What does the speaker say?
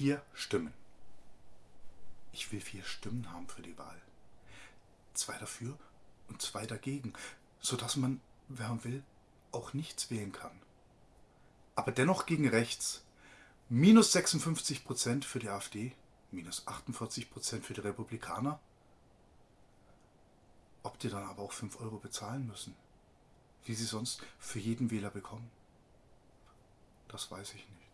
vier Stimmen. Ich will vier Stimmen haben für die Wahl. Zwei dafür und zwei dagegen, sodass man, wer man will, auch nichts wählen kann. Aber dennoch gegen rechts. Minus 56 Prozent für die AfD, minus 48 Prozent für die Republikaner. Ob die dann aber auch 5 Euro bezahlen müssen, wie sie sonst für jeden Wähler bekommen, das weiß ich nicht.